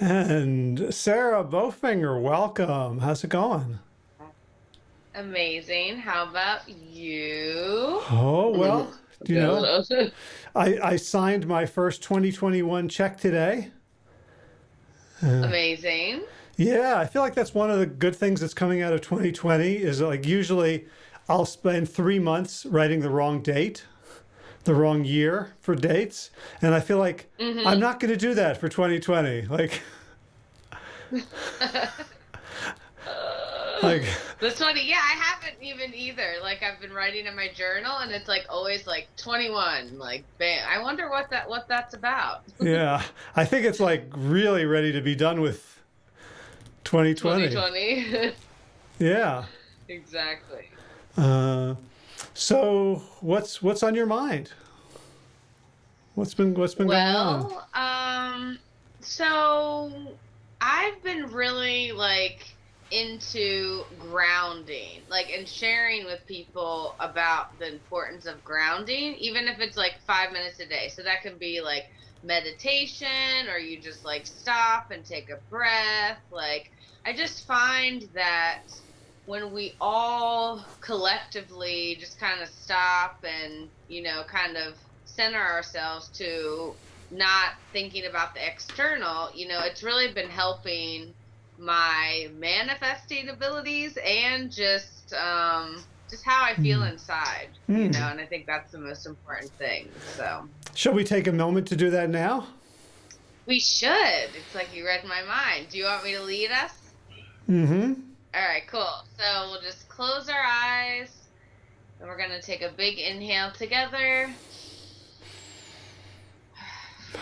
And Sarah Bowfinger, welcome. How's it going? Amazing. How about you? Oh, well, you know, I, I signed my first 2021 check today. Uh, Amazing. Yeah, I feel like that's one of the good things that's coming out of 2020 is like usually I'll spend three months writing the wrong date, the wrong year for dates. And I feel like I'm not going to do that for 2020. Like, like, That's funny. Yeah, I haven't even either. Like I've been writing in my journal and it's like always like 21, like bam. I wonder what that what that's about. yeah, I think it's like really ready to be done with 2020. 2020. Yeah. exactly. Uh, so what's what's on your mind? What's been what's been going on? Well, um so I've been really like into grounding, like and sharing with people about the importance of grounding, even if it's like 5 minutes a day. So that can be like meditation or you just like stop and take a breath. Like I just find that when we all collectively just kind of stop and you know kind of center ourselves to not thinking about the external you know it's really been helping my manifesting abilities and just um just how i feel inside you Mm. know and i think that's the most important thing so Shall we take a moment to do that now? we should it's like you read my mind do you want me to lead us Mm-hmm. All right, cool. So we'll just close our eyes and we're going to take a big inhale together.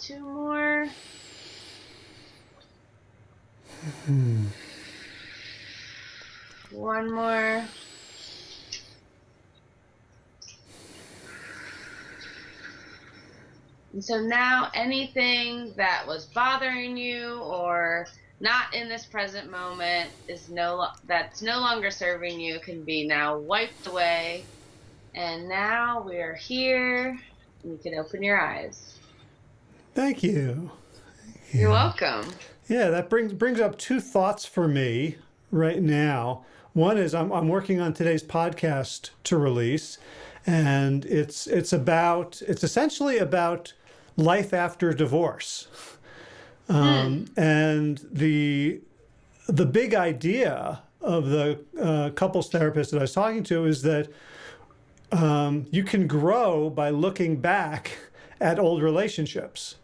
Two more. Hmm. One more. And so now anything that was bothering you or not in this present moment is no lo- that's no longer serving you can be now wiped away. And now we are here. and You can open your eyes. Thank you. You're welcome. Yeah, that brings brings up two thoughts for me right now. One is I'm I'm working on today's podcast to release, and it's it's about it's essentially about life after divorce, um, and the the big idea of the uh, couples therapist that I was talking to is that um, you can grow by looking back at old relationships.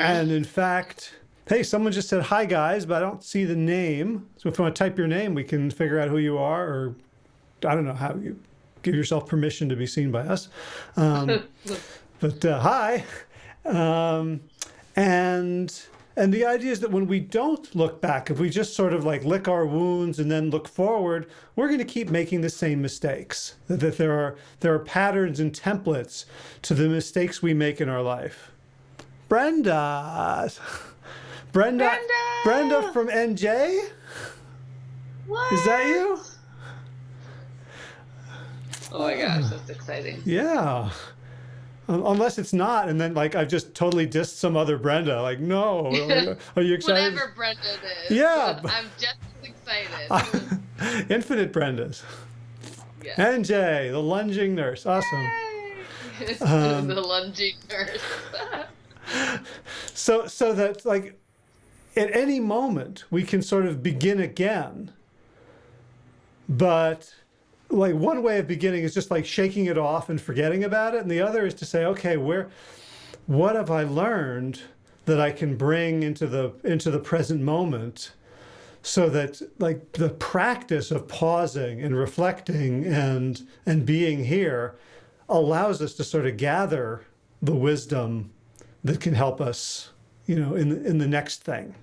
And in fact, hey, someone just said hi, guys, but I don't see the name. So if you want to type your name, we can figure out who you are, or I don't know how you give yourself permission to be seen by us. Um, but uh, hi. Um, and and the idea is that when we don't look back, if we just sort of like lick our wounds and then look forward, we're going to keep making the same mistakes. That, that there are there are patterns and templates to the mistakes we make in our life. Brenda. Brenda. Brenda! Brenda from NJ? What? Is that you? Oh my gosh, that's exciting. Yeah. Un- Unless it's not, and then like I've just totally dissed some other Brenda. Like, no, are you excited? Whatever Brenda is. Yeah, I'm just as excited. Infinite Brendas. yeah. NJ, the lunging nurse. Awesome. Um, the lunging nurse. So, so that like at any moment we can sort of begin again. But like one way of beginning is just like shaking it off and forgetting about it, and the other is to say, okay, where, what have I learned that I can bring into the into the present moment, so that like the practice of pausing and reflecting and and being here allows us to sort of gather the wisdom that can help us, you know, in the, in the next thing.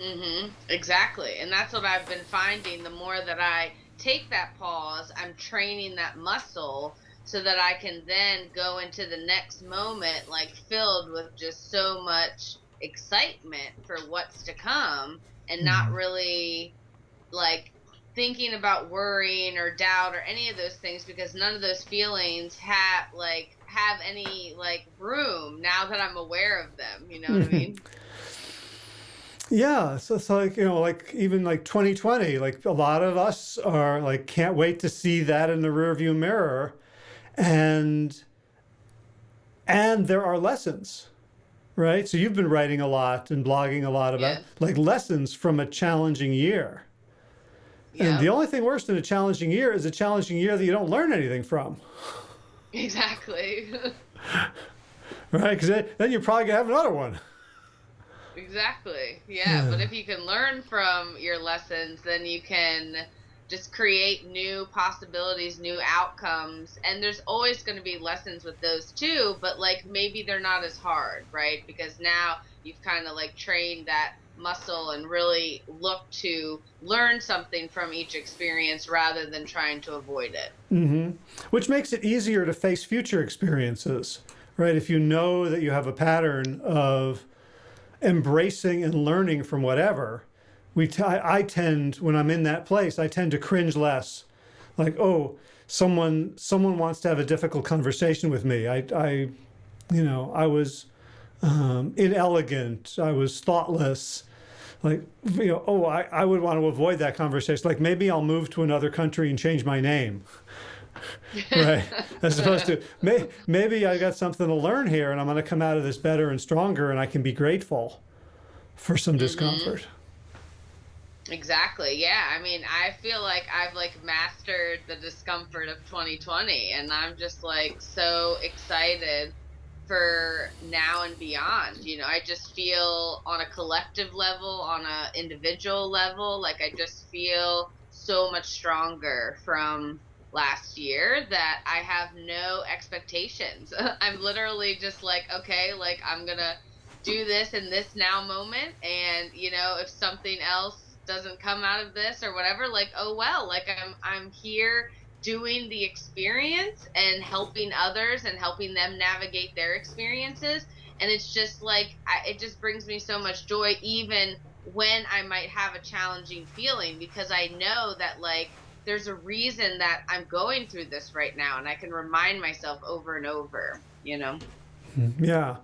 Mm-hmm. Exactly. And that's what I've been finding. The more that I take that pause, I'm training that muscle so that I can then go into the next moment like filled with just so much excitement for what's to come and mm-hmm. not really like thinking about worrying or doubt or any of those things because none of those feelings have like have any like room now that I'm aware of them, you know what I mean? Yeah, so it's like, you know, like even like 2020, like a lot of us are like, can't wait to see that in the rearview mirror. And, and there are lessons, right? So you've been writing a lot and blogging a lot about Yeah. like lessons from a challenging year. Yeah, And the only thing worse than a challenging year is a challenging year that you don't learn anything from, exactly. right? Because then, then you're probably gonna have another one. Exactly. Yeah, but if you can learn from your lessons, then you can just create new possibilities, new outcomes. And there's always going to be lessons with those too, but like maybe they're not as hard, right? Because now you've kind of like trained that muscle and really look to learn something from each experience rather than trying to avoid it. hmm Which makes it easier to face future experiences, right? If you know that you have a pattern of embracing and learning from whatever, we t- I, tend when I'm in that place, I tend to cringe less. Like, oh, someone someone wants to have a difficult conversation with me. I, I you know, I was um, inelegant. I was thoughtless. Like, you know, oh, I, I would want to avoid that conversation. Like, maybe I'll move to another country and change my name. right. As opposed to may, maybe I got something to learn here and I'm going to come out of this better and stronger and I can be grateful for some mm-hmm. discomfort. Exactly. Yeah. I mean, I feel like I've like mastered the discomfort of 2020 and I'm just like so excited for now and beyond. You know, I just feel on a collective level, on a individual level, like I just feel so much stronger from last year that I have no expectations. I'm literally just like, okay, like I'm going to do this in this now moment and you know if something else doesn't come out of this or whatever like oh well like i'm i'm here doing the experience and helping others and helping them navigate their experiences and it's just like I, it just brings me so much joy even when i might have a challenging feeling because i know that like there's a reason that i'm going through this right now and i can remind myself over and over you know mm-hmm. Yeah.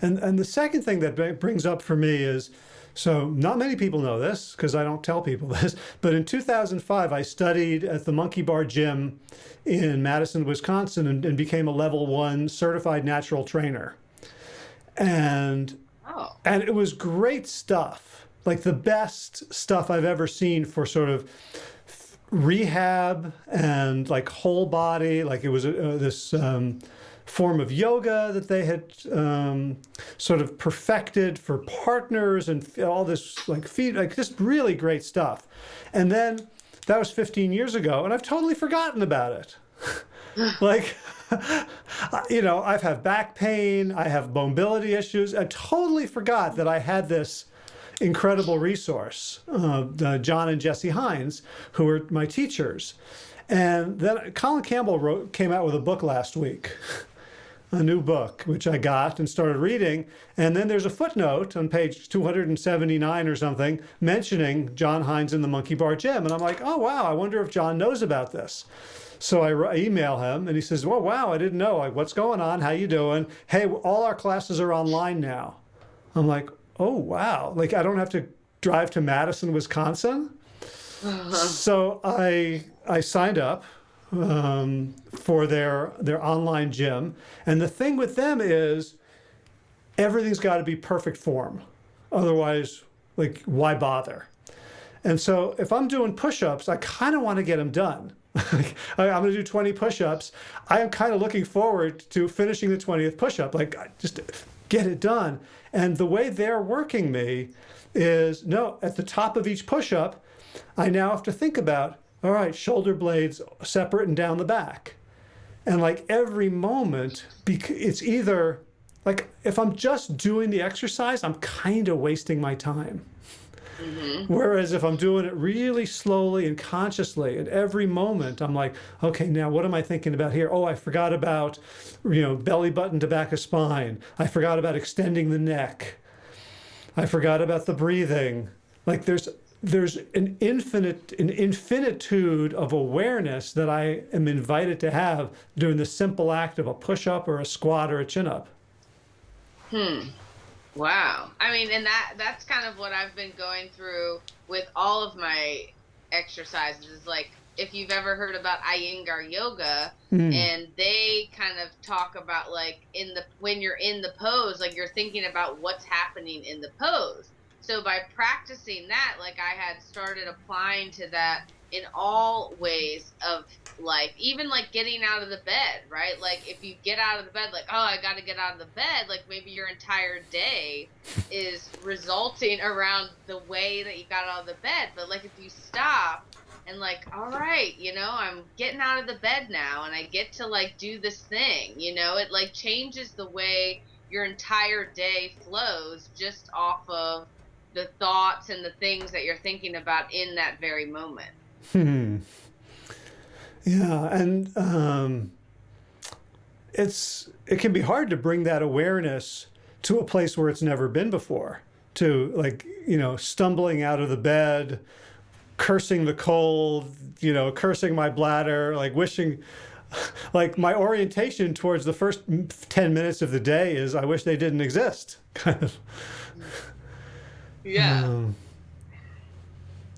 And, and the second thing that brings up for me is so not many people know this because I don't tell people this, but in 2005, I studied at the Monkey Bar Gym in Madison, Wisconsin, and, and became a level one certified natural trainer. And oh and it was great stuff like the best stuff i've ever seen for sort of rehab and like whole body like it was uh, this um, form of yoga that they had um, sort of perfected for partners and all this like feed like just really great stuff. And then that was 15 years ago and i've totally forgotten about it. Like you know i've had back pain i have mobility issues. I totally forgot that i had this incredible resource uh, uh, john and jesse hinds who were my teachers and then colin campbell wrote came out with a book last week a new book which i got and started reading and then there's a footnote on page 279 or something mentioning john hinds in the monkey bar gym and i'm like oh wow i wonder if john knows about this so I email him and he says, well, wow, I didn't know. Like, what's going on? How you doing? Hey, all our classes are online now. I'm like, oh, wow. Like, I don't have to drive to Madison, Wisconsin. so I, I signed up um, for their, their online gym. And the thing with them is everything's got to be perfect form. Otherwise, like, why bother? And so if I'm doing push-ups, I kind of want to get them done. I'm going to do 20 push-ups. I am kind of looking forward to finishing the 20th push-up. Like just get it done. And the way they're working me is no, at the top of each push-up, I now have to think about, all right, shoulder blades separate and down the back. And like every moment, it's either like if I'm just doing the exercise, I'm kind of wasting my time. Whereas if I'm doing it really slowly and consciously at every moment, I'm like, okay, now what am I thinking about here? Oh, I forgot about, you know, belly button to back of spine. I forgot about extending the neck. I forgot about the breathing. Like there's there's an infinite an infinitude of awareness that I am invited to have during the simple act of a push up or a squat or a chin up. Hmm. Wow. I mean, and that that's kind of what I've been going through with all of my exercises is like if you've ever heard about Iyengar yoga mm. and they kind of talk about like in the when you're in the pose like you're thinking about what's happening in the pose. So by practicing that like I had started applying to that in all ways of life, even like getting out of the bed, right? Like if you get out of the bed, like, oh, I got to get out of the bed, like maybe your entire day is resulting around the way that you got out of the bed. But like if you stop and like, all right, you know, I'm getting out of the bed now and I get to like do this thing, you know, it like changes the way your entire day flows just off of the thoughts and the things that you're thinking about in that very moment. Hmm. Yeah, and um, it's it can be hard to bring that awareness to a place where it's never been before. To like you know stumbling out of the bed, cursing the cold, you know, cursing my bladder, like wishing. Like my orientation towards the first 10 minutes of the day is I wish they didn't exist, kind of. Yeah. Um,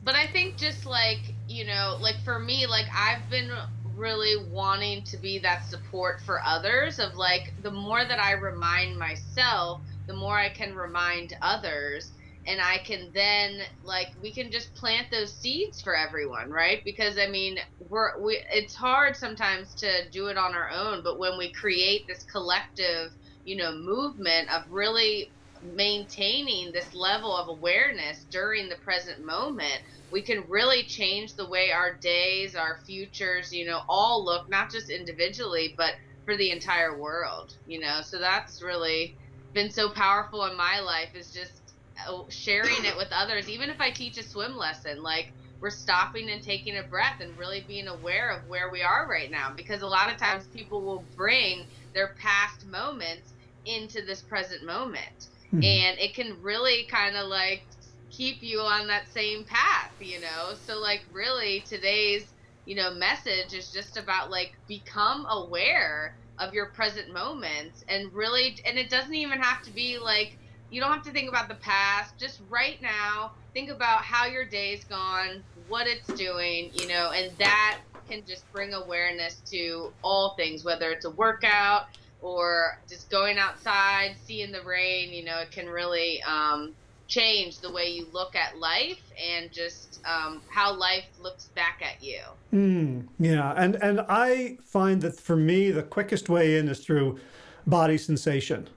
but I think just like, you know, like for me, like I've been really wanting to be that support for others of like the more that I remind myself, the more I can remind others and I can then like we can just plant those seeds for everyone, right? Because I mean, we're we it's hard sometimes to do it on our own, but when we create this collective, you know, movement of really maintaining this level of awareness during the present moment, we can really change the way our days, our futures, you know, all look, not just individually, but for the entire world, you know. So that's really been so powerful in my life is just uh, sharing it with others. Even if I teach a swim lesson, like we're stopping and taking a breath and really being aware of where we are right now because a lot of times people will bring their past moments into this present moment Mm-hmm. And it can really kind of like keep you on that same path, you know? So, like, really, today's, you know, message is just about like become aware of your present moments and really, and it doesn't even have to be like, you don't have to think about the past. Just right now, think about how your day's gone, what it's doing, you know, and that can just bring awareness to all things, whether it's a workout, or just going outside, seeing the rain, you know, it can really um, change the way you look at life and just um, how life looks back at you. Mm, yeah, and and I find that for me, the quickest way in is through body sensation.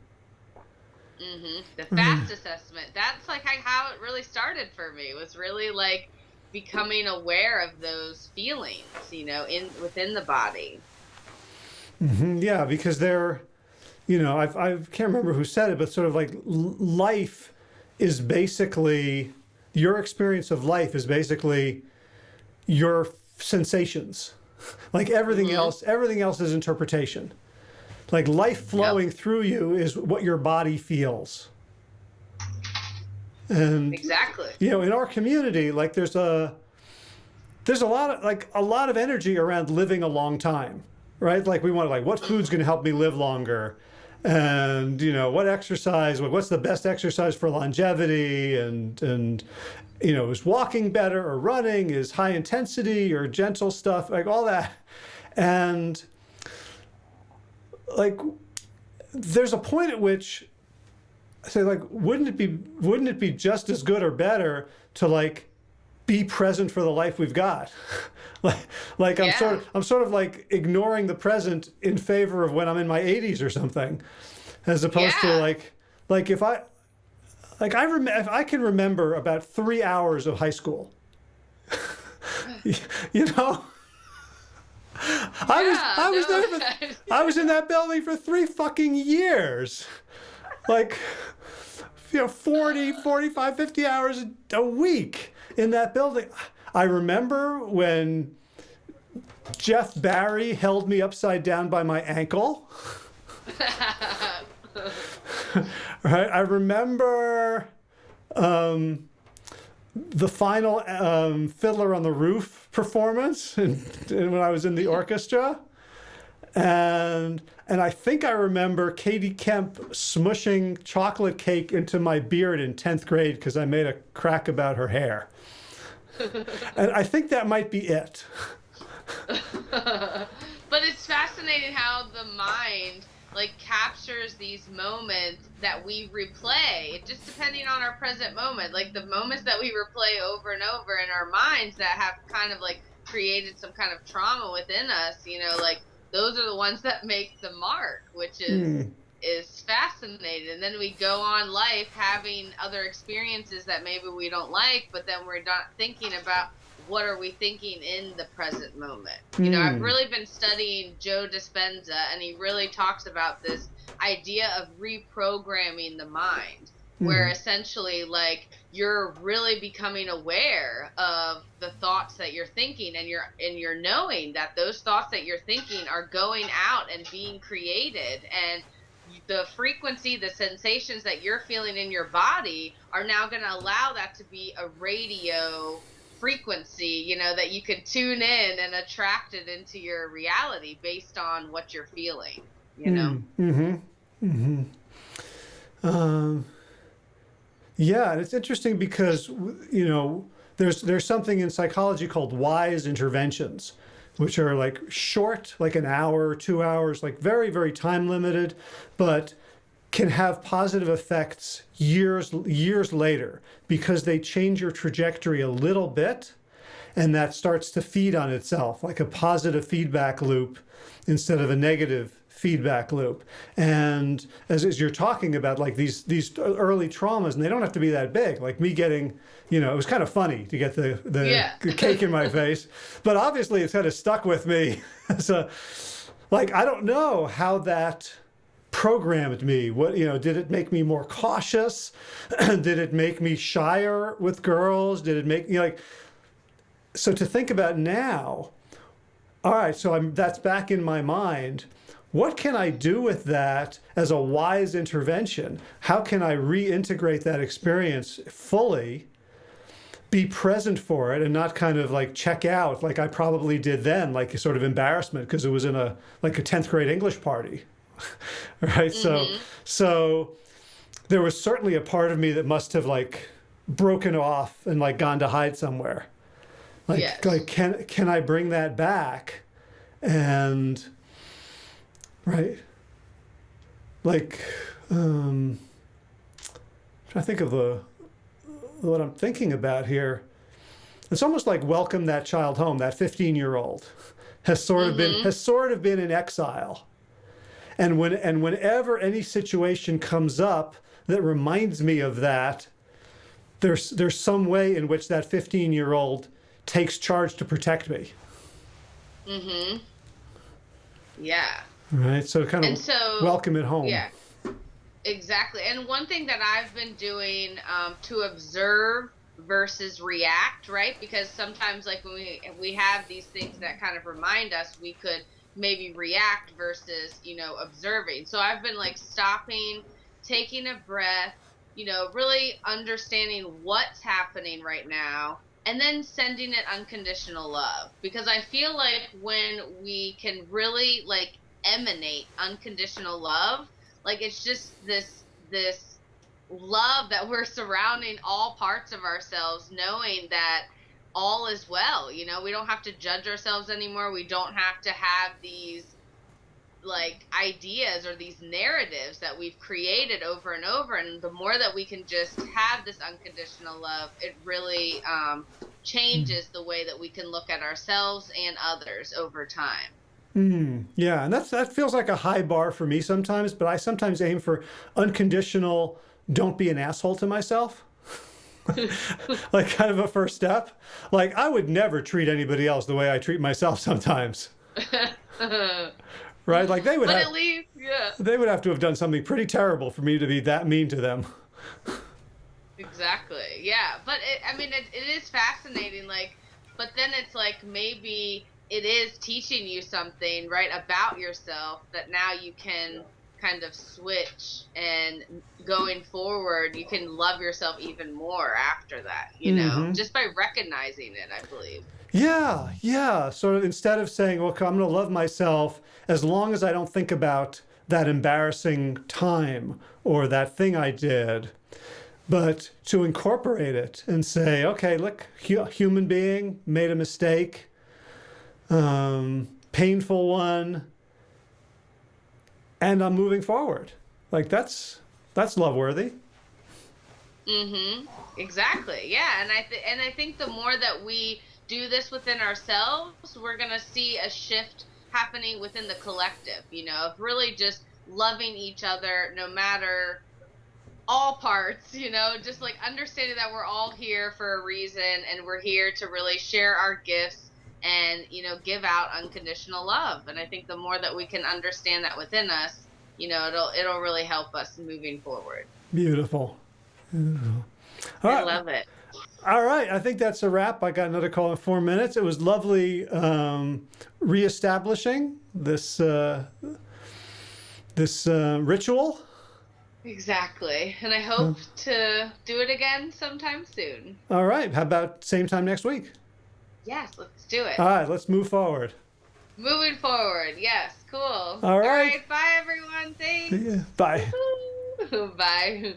Mm-hmm. The FAST mm. assessment. That's like how it really started for me. Was really like becoming aware of those feelings, you know, in within the body. Mm-hmm. Yeah, because they're, you know, I've, I can't remember who said it, but sort of like life is basically, your experience of life is basically your sensations. Like everything mm-hmm. else, everything else is interpretation. Like life flowing through you is what your body feels. And exactly, you know, in our community, like there's a, there's a lot of like a lot of energy around living a long time right? Like we want to like, what food's going to help me live longer? And, you know, what exercise, what's the best exercise for longevity? And, and, you know, is walking better or running? Is high intensity or gentle stuff? Like all that. And like, there's a point at which I say like, wouldn't it be, wouldn't it be just as good or better to like be present for the life we've got? like like I'm sort of I'm sort of like ignoring the present in favor of when I'm in my 80s or something, as opposed yeah. to like like if I like I rem if I can remember about three hours of high school. you know. I was I was no. there for, I was in that building for three fucking years. Like you know 40 45 50 hours a week in that building. I remember when Jeff Barry held me upside down by my ankle. right. I remember um, the final um, Fiddler on the Roof performance and, when I was in the orchestra. And and I think I remember Katie Kemp smushing chocolate cake into my beard in 10th grade because I made a crack about her hair. and I think that might be it. but it's fascinating how the mind like captures these moments that we replay just depending on our present moment like the moments that we replay over and over in our minds that have kind of like created some kind of trauma within us you know like those are the ones that make the mark which is mm. is fascinating and then we go on life having other experiences that maybe we don't like but then we're not thinking about what are we thinking in the present moment? Mm. You know, I've hmm. really been studying Joe Dispenza, and he really talks about this idea of reprogramming the mind. Where essentially, like, you're really becoming aware of the thoughts that you're thinking, and you're and you're knowing that those thoughts that you're thinking are going out and being created, and the frequency, the sensations that you're feeling in your body are now going to allow that to be a radio frequency, you know, that you can tune in and attract it into your reality based on what you're feeling, you know? Mm-hmm. Mm-hmm. Um, yeah, and it's interesting because, you know, there's, there's something in psychology called wise interventions, which are like short, like an hour, two hours, like very, very time limited, but can have positive effects years years later because they change your trajectory a little bit and that starts to feed on itself like a positive feedback loop instead of a negative feedback loop and as, as you're talking about like these these early traumas and they don't have to be that big like me getting you know it was kind of funny to get the the yeah. cake in my face but obviously it's kind of stuck with me so like i don't know how that programmed me? What, you know, did it make me more cautious? did it make me shyer with girls? Did it make, you know, like, so to think about now, all right, so I'm, that's back in my mind. What can I do with that as a wise intervention? How can I reintegrate that experience fully, be present for it and not kind of like check out like I probably did then, like a sort of embarrassment because it was in a, like a 10th grade English party. right? Mm -hmm. So, mm-hmm. so there was certainly a part of me that must have like broken off and like gone to hide somewhere. Like, yes. like can can I bring that back? And right, like, um, I think of the what I'm thinking about here. It's almost like welcome that child home. That 15 year old has sort of mm -hmm. been mm-hmm. has sort of been in exile and when and whenever any situation comes up that reminds me of that, there's there's some way in which that 15 year old takes charge to protect me. Mm-hmm. Yeah. Right. So kind of so, welcome it home. Yeah. Exactly. And one thing that I've been doing um, to observe versus react, right? Because sometimes, like when we we have these things that kind of remind us, we could maybe react versus you know observing so i've been like stopping taking a breath you know really understanding what's happening right now and then sending it unconditional love because i feel like when we can really like emanate unconditional love like it's just this this love that we're surrounding all parts of ourselves knowing that all is well. You know, we don't have to judge ourselves anymore. We don't have to have these like ideas or these narratives that we've created over and over and the more that we can just have this unconditional love it really um, changes the way that we can look at ourselves and others over time mm, yeah and that's that feels like a high bar for me sometimes but i sometimes aim for unconditional don't be an asshole to myself like kind of a first step. Like I would never treat anybody else the way I treat myself sometimes. right? Like they would but have, at least, yeah. They would have to have done something pretty terrible for me to be that mean to them. exactly. Yeah. But it, I mean, it, it is fascinating. Like, but then it's like maybe it is teaching you something, right, about yourself that now you can kind of switch and going forward you can love yourself even more after that you know Mhm. just by recognizing it i believe Yeah, yeah. Sort of instead of saying, well, I'm going to love myself as long as I don't think about that embarrassing time or that thing I did, but to incorporate it and say, okay, look, hu- human being made a mistake, um, painful one, and I'm moving forward. Like that's that's love worthy. Mm-hmm. Exactly. Yeah, and I th- and I think the more that we do this within ourselves, we're gonna see a shift happening within the collective. You know, of really just loving each other, no matter all parts. You know, just like understanding that we're all here for a reason, and we're here to really share our gifts and you know give out unconditional love. And I think the more that we can understand that within us, you know, it'll it'll really help us moving forward. Beautiful. Beautiful. All I right. love it. All right, I think that's a wrap. I got another call in four minutes. It was lovely um, reestablishing this uh, this uh, ritual. Exactly. And I hope to do it again sometime soon. All right, how about same time next week? Yes, let's do it. All right, let's move forward. Moving forward. Yes, cool. All right. bye, everyone. Thanks. Bye. Bye.